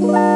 Bye.